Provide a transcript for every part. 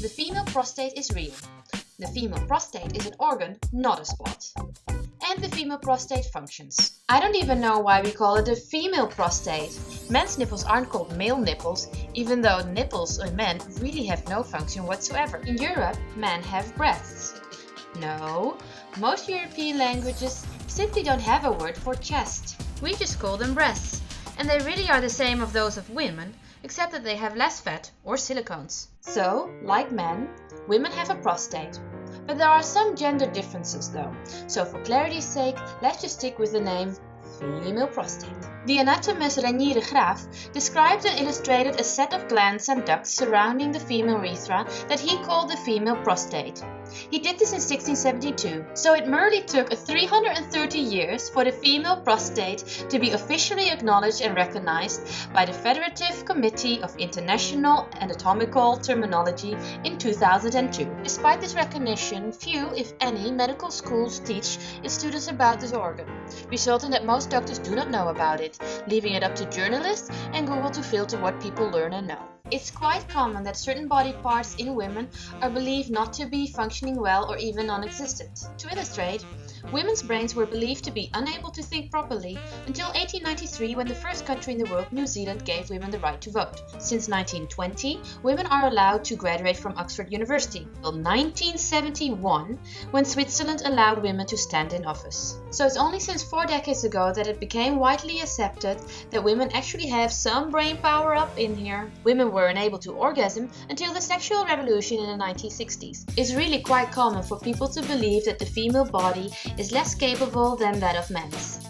The female prostate is real. The female prostate is an organ, not a spot. And the female prostate functions. I don't even know why we call it a female prostate. Men's nipples aren't called male nipples, even though nipples in men really have no function whatsoever. In Europe, men have breasts. No, most European languages simply don't have a word for chest. We just call them breasts, and they really are the same of those of women, except that they have less fat or silicones. So, like men, women have a prostate. But there are some gender differences though, so for clarity's sake, let's just stick with the name female prostate. The anatomist Renier de Graaf described and illustrated a set of glands and ducts surrounding the female urethra that he called the female prostate. He did this in 1672, so it merely took 330 years for the female prostate to be officially acknowledged and recognized by the Federative Committee of International Anatomical Terminology in 2002. Despite this recognition, few, if any, medical schools teach its students about this organ, resulting that most doctors do not know about it, leaving it up to journalists and Google to filter what people learn and know. It's quite common that certain body parts in women are believed not to be functioning well or even non-existent. To illustrate, women's brains were believed to be unable to think properly until 1893 when the first country in the world, New Zealand, gave women the right to vote. Since 1920, women are allowed to graduate from Oxford University, until 1971 when Switzerland allowed women to stand in office. So it's only since four decades ago that it became widely accepted that women actually have some brain power up in here. Women were unable to orgasm until the sexual revolution in the 1960s. It's really quite common for people to believe that the female body is less capable than that of men's.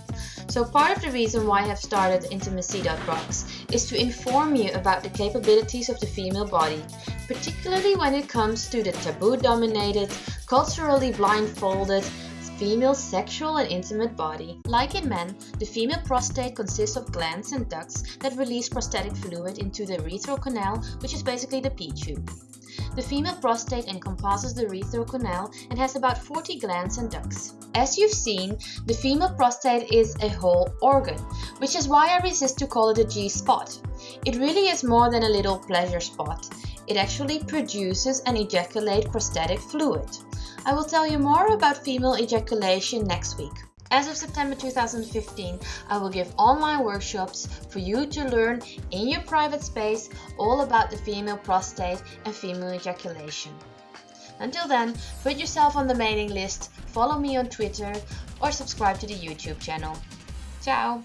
So part of the reason why I have started Intimacy.rocks is to inform you about the capabilities of the female body, particularly when it comes to the taboo-dominated, culturally blindfolded, female sexual and intimate body. Like in men, the female prostate consists of glands and ducts that release prostatic fluid into the urethral canal, which is basically the pee tube. The female prostate encompasses the urethral canal and has about 40 glands and ducts. As you've seen, the female prostate is a whole organ, which is why I resist to call it a G-spot. It really is more than a little pleasure spot. It actually produces and ejaculates prostatic fluid. I will tell you more about female ejaculation next week. As of September 2015, I will give online workshops for you to learn in your private space all about the female prostate and female ejaculation. Until then, put yourself on the mailing list, follow me on Twitter or subscribe to the YouTube channel. Ciao!